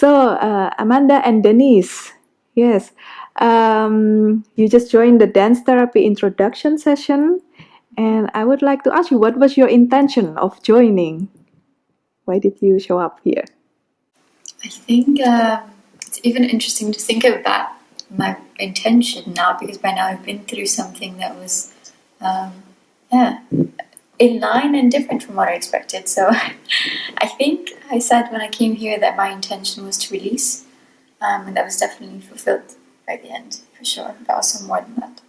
So, uh, Amanda and Denise, yes, um, you just joined the dance therapy introduction session, and I would like to ask you what was your intention of joining? Why did you show up here? I think um, it's even interesting to think about my intention now because by now I've been through something that was, um, yeah, in line and different from what I expected. So I I said when I came here that my intention was to release, um, and that was definitely fulfilled by the end, for sure, but also more than that.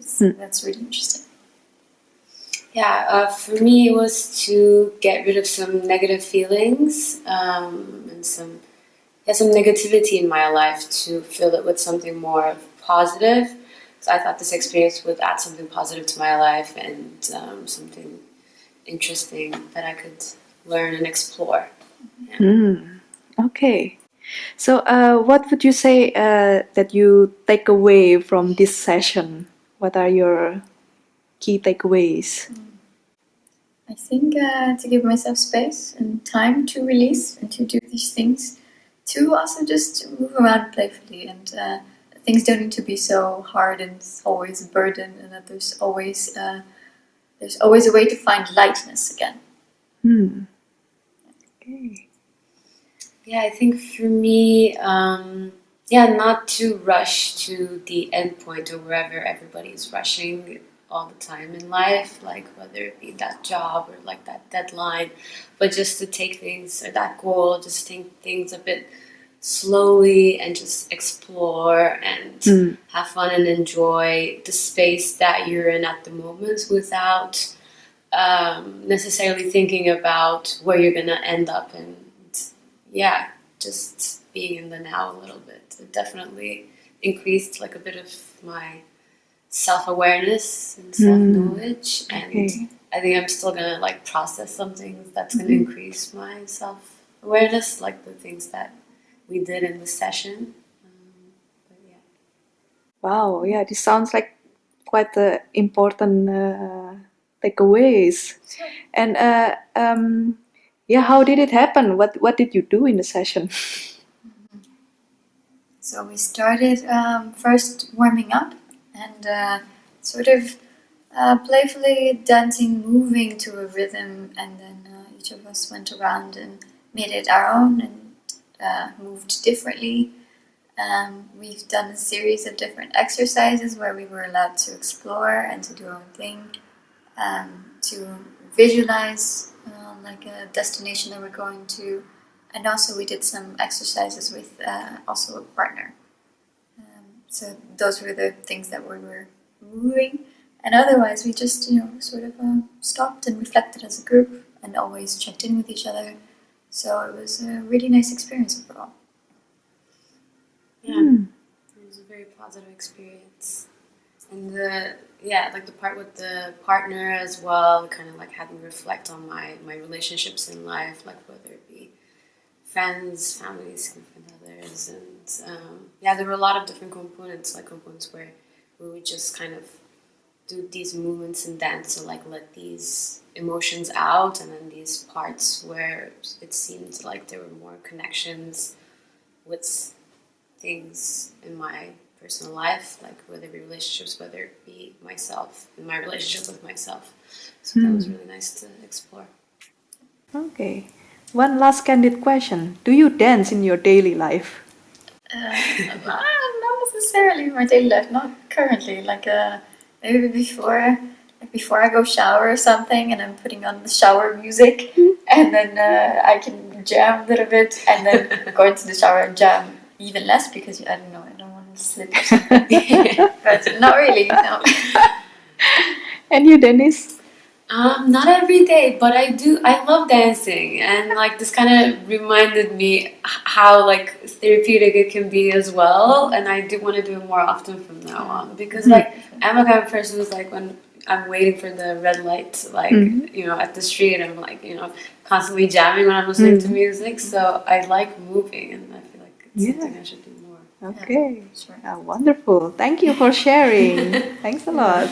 So mm. That's really interesting. Yeah, uh, for me it was to get rid of some negative feelings um, and some yeah, some negativity in my life to fill it with something more positive. So I thought this experience would add something positive to my life and um, something interesting that I could learn and explore. Yeah. Mm, okay. So uh, what would you say uh, that you take away from this session? What are your key takeaways? I think uh, to give myself space and time to release and to do these things, to also just move around playfully and uh, things don't need to be so hard and always a burden and that there's always uh, there's always a way to find lightness again. Hmm. Okay. Yeah, I think for me, um, yeah, not to rush to the end point or wherever everybody is rushing all the time in life, like whether it be that job or like that deadline, but just to take things or that goal, just take things a bit slowly and just explore and mm. have fun and enjoy the space that you're in at the moment without um, necessarily thinking about where you're gonna end up and yeah, just being in the now a little bit. It definitely increased like a bit of my self-awareness and self-knowledge mm. and okay. I think I'm still gonna like process some things that's gonna mm -hmm. increase my self-awareness like the things that we did in the session um, yeah. wow yeah this sounds like quite the important uh, takeaways. And uh, um, yeah how did it happen? What what did you do in the session? So we started um, first warming up and uh, sort of uh, playfully dancing, moving to a rhythm, and then uh, each of us went around and made it our own and uh, moved differently. Um, we've done a series of different exercises where we were allowed to explore and to do our own thing, um, to visualize uh, like a destination that we're going to, and also we did some exercises with uh, also a partner. So those were the things that we were moving. And otherwise, we just, you know, sort of uh, stopped and reflected as a group and always checked in with each other. So it was a really nice experience overall. Yeah, mm. it was a very positive experience. And the, yeah, like the part with the partner as well, kind of like had me reflect on my, my relationships in life, like whether it be friends, family, significant others, and um, yeah, there were a lot of different components, like components where, we just kind of do these movements and dance, so like let these emotions out, and then these parts where it seemed like there were more connections with things in my personal life, like whether it be relationships, whether it be myself, in my relationship with myself. So mm. that was hmm. really nice to explore. Okay. One last candid question. Do you dance in your daily life? Uh, not necessarily in my daily life, not currently. Like uh, maybe before, like before I go shower or something, and I'm putting on the shower music, and then uh, I can jam a little bit, and then go into the shower and jam even less because I don't know, I don't want to slip or something. but not really, no. and you, Dennis? Um, not every day, but I do. I love dancing, and like this kind of reminded me how like therapeutic it can be as well. And I do want to do it more often from now on because mm-hmm. like I'm a kind of person who's like when I'm waiting for the red light, like mm-hmm. you know, at the street, I'm like you know constantly jamming when I'm listening mm-hmm. to music. So I like moving, and I feel like it's yeah. something I should do. Okay, yeah, sure. Oh, wonderful. Thank you for sharing. Thanks a lot.